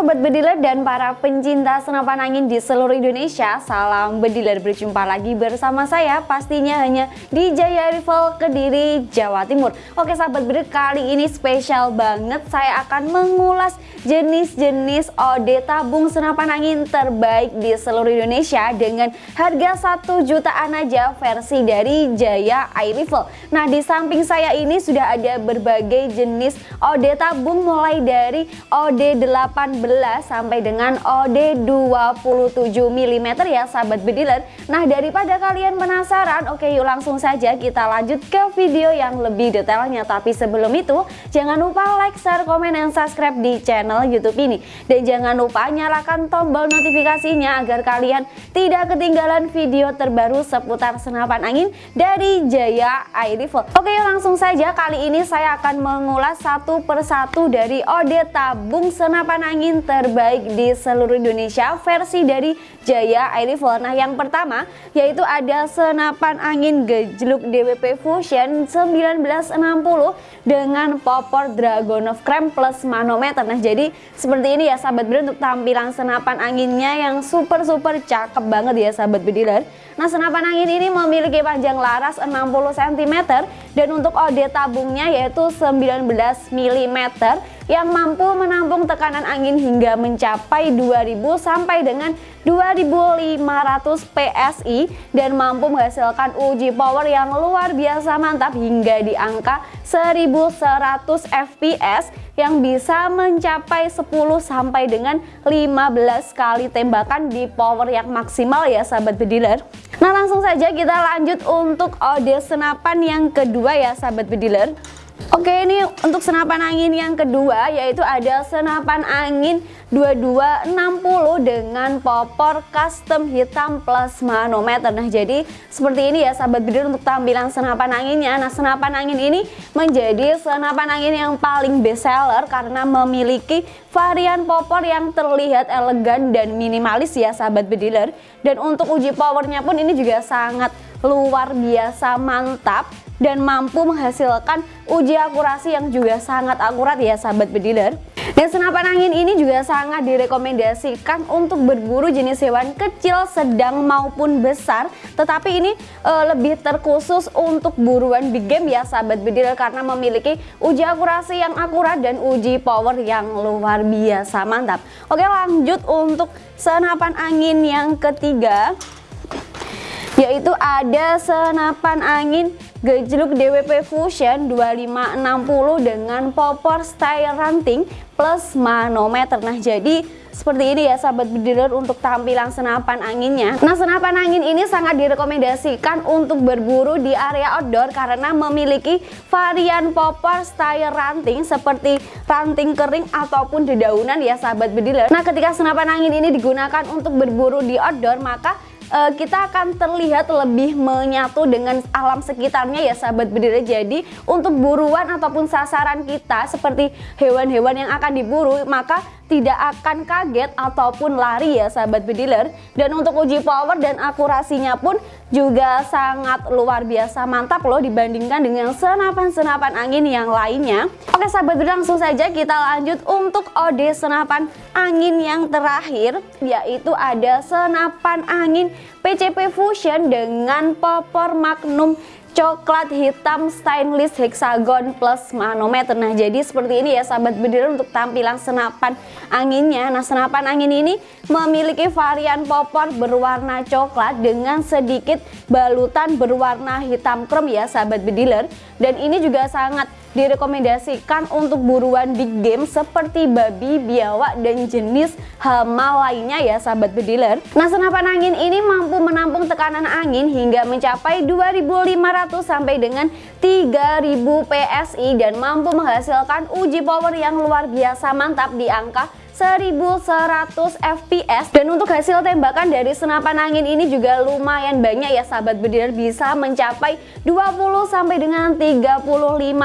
bediler dan para pencinta senapan angin di seluruh Indonesia Salam bediler. Berjumpa lagi bersama saya pastinya hanya di Jaya Rifle Kediri, Jawa Timur. Oke sahabat bediler kali ini spesial banget saya akan mengulas jenis-jenis OD tabung senapan angin terbaik di seluruh Indonesia Dengan harga 1 jutaan aja versi dari Jaya Air Rifle Nah di samping saya ini sudah ada berbagai jenis OD tabung mulai dari OD 18 sampai dengan OD 27 mm ya sahabat bediler Nah daripada kalian penasaran oke yuk langsung saja kita lanjut ke video yang lebih detailnya. Tapi sebelum itu jangan lupa like, share, komen, dan subscribe di channel youtube ini. Dan jangan lupa nyalakan tombol notifikasinya agar kalian tidak ketinggalan video terbaru seputar senapan angin dari Jaya Air Rifle Oke yuk langsung saja. Kali ini saya akan mengulas satu persatu dari OD tabung senapan angin terbaik di seluruh Indonesia versi dari Jaya Air Rifle. Nah yang pertama yaitu ada senapan angin gejluk DWP Fusion 1960 dengan popor Dragonov Cram plus manometer. Nah jadi seperti ini ya sahabat bediler untuk tampilan senapan anginnya yang super super cakep banget ya sahabat bediler. Nah senapan angin ini memiliki panjang laras 60 cm dan untuk OD tabungnya yaitu 19 mm yang mampu menampung tekanan angin hingga mencapai 2000 sampai dengan 2500 PSI dan mampu menghasilkan uji power yang luar biasa mantap hingga di angka 1100 fps yang bisa mencapai 10 sampai dengan 15 kali tembakan di power yang maksimal ya sahabat bediler Nah langsung saja kita lanjut untuk OD senapan yang kedua ya sahabat bediler Oke ini untuk senapan angin yang kedua yaitu ada senapan angin 2260 dengan popor custom hitam plus manometer Nah jadi seperti ini ya sahabat bidir untuk tampilan senapan anginnya. Nah senapan angin ini menjadi senapan angin yang paling best seller karena memiliki varian popor yang terlihat elegan dan minimalis ya sahabat bediler Dan untuk uji powernya pun ini juga sangat luar biasa mantap dan mampu menghasilkan uji akurasi yang juga sangat akurat ya sahabat bediler. Dan senapan angin ini juga sangat direkomendasikan untuk berburu jenis hewan kecil, sedang maupun besar. Tetapi ini e, lebih terkhusus untuk buruan big game ya sahabat bediler karena memiliki uji akurasi yang akurat dan uji power yang luar biasa mantap. Oke lanjut untuk senapan angin yang ketiga yaitu ada senapan angin gejluk DWP Fusion 2560 dengan popor style ranting plus manometer. Nah jadi seperti ini ya sahabat bediler untuk tampilan senapan anginnya. Nah senapan angin ini sangat direkomendasikan untuk berburu di area outdoor karena memiliki varian popor style ranting seperti ranting kering ataupun dedaunan ya sahabat bediler. Nah ketika senapan angin ini digunakan untuk berburu di outdoor maka uh, kita akan terlihat lebih menyatu dengan alam sekitarnya ya sahabat bediler jadi untuk buruan ataupun sasaran kita seperti hewan-hewan yang akan diburu maka tidak akan kaget ataupun lari ya sahabat bediler. Dan untuk uji power dan akurasinya pun juga sangat luar biasa mantap loh dibandingkan dengan senapan-senapan angin yang lainnya. Oke sahabat bediler langsung saja kita lanjut untuk OD senapan angin yang terakhir yaitu ada senapan angin PCP Fusion dengan popor Magnum coklat hitam stainless hexagon plus manometer. Nah jadi seperti ini ya sahabat bediler untuk tampilan senapan anginnya. Nah senapan angin ini memiliki varian popor berwarna coklat dengan sedikit balutan berwarna hitam krem ya sahabat bediler dan ini juga sangat direkomendasikan untuk buruan big game seperti babi, biawak, dan jenis hama lainnya ya sahabat bediler. Nah senapan angin ini mampu menampung tekanan angin hingga mencapai 2500 sampai dengan 3000 PSI dan mampu menghasilkan uji power yang luar biasa mantap di angka 1100 fps dan untuk hasil tembakan dari senapan angin ini juga lumayan banyak ya sahabat bediler bisa mencapai 20 sampai dengan 35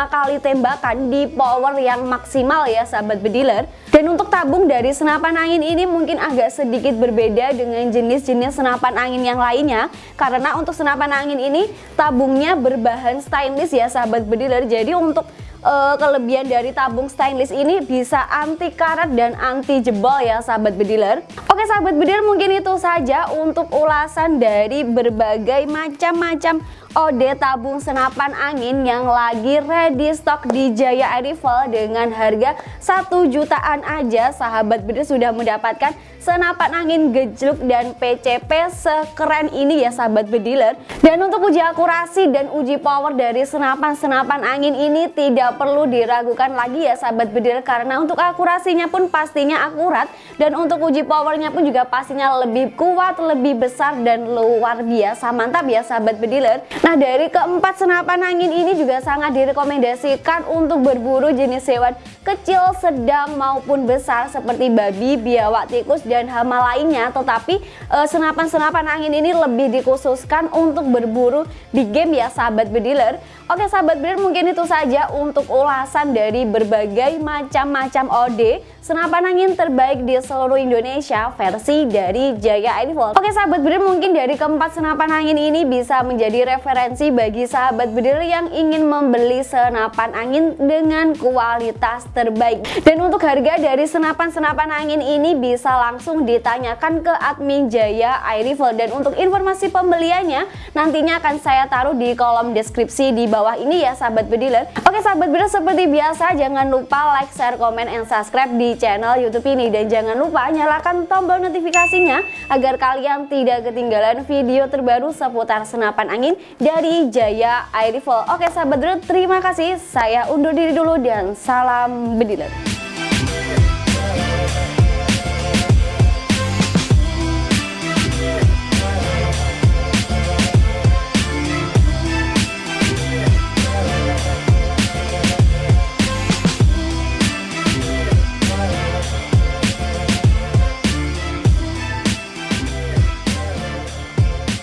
kali tembakan di power yang maksimal ya sahabat bediler. Dan untuk tabung dari senapan angin ini mungkin agak sedikit berbeda dengan jenis-jenis senapan angin yang lainnya. Karena untuk senapan angin ini tabungnya berbahan stainless ya sahabat bediler. Jadi untuk uh, kelebihan dari tabung stainless ini bisa anti karat dan anti jebol ya sahabat bediler Oke sahabat bediler mungkin itu saja untuk ulasan dari berbagai macam-macam OD tabung senapan angin yang lagi ready stock di Jaya Air Rifle dengan harga 1 jutaan aja. Sahabat bediler sudah mendapatkan senapan angin gejluk dan PCP sekeren ini ya sahabat bediler dan untuk uji akurasi dan uji power dari senapan-senapan angin ini tidak perlu diragukan lagi ya sahabat bediler karena untuk akurasinya pun pastinya akurat dan untuk uji powernya pun juga pastinya lebih kuat, lebih besar dan luar biasa. Mantap ya sahabat bediler Nah dari keempat senapan angin ini juga sangat direkomendasikan untuk berburu jenis hewan kecil, sedang maupun besar seperti babi, biawak, tikus, dan hama lainnya. Tetapi eh, senapan-senapan angin ini lebih dikhususkan untuk berburu di game ya sahabat bediler. Oke sahabat bediler mungkin itu saja untuk ulasan dari berbagai macam-macam OD senapan angin terbaik di seluruh Indonesia versi dari Jaya Airfall. Oke sahabat bediler mungkin dari keempat senapan angin ini bisa menjadi referensi bagi sahabat bediler yang ingin membeli senapan angin dengan kualitas terbaik. Dan untuk harga dari senapan-senapan angin ini bisa langsung ditanyakan ke admin Jaya Airfall dan untuk informasi pembeliannya nantinya akan saya taruh di kolom deskripsi di bawah ini ya sahabat bediler. Oke sahabat bediler seperti biasa jangan lupa like, share, komen, and subscribe di channel YouTube ini dan jangan lupa nyalakan tombol notifikasinya agar kalian tidak ketinggalan video terbaru seputar senapan angin dari Jaya Air Rifle. Oke sahabat dulu terima kasih. Saya undur diri dulu dan salam bediler.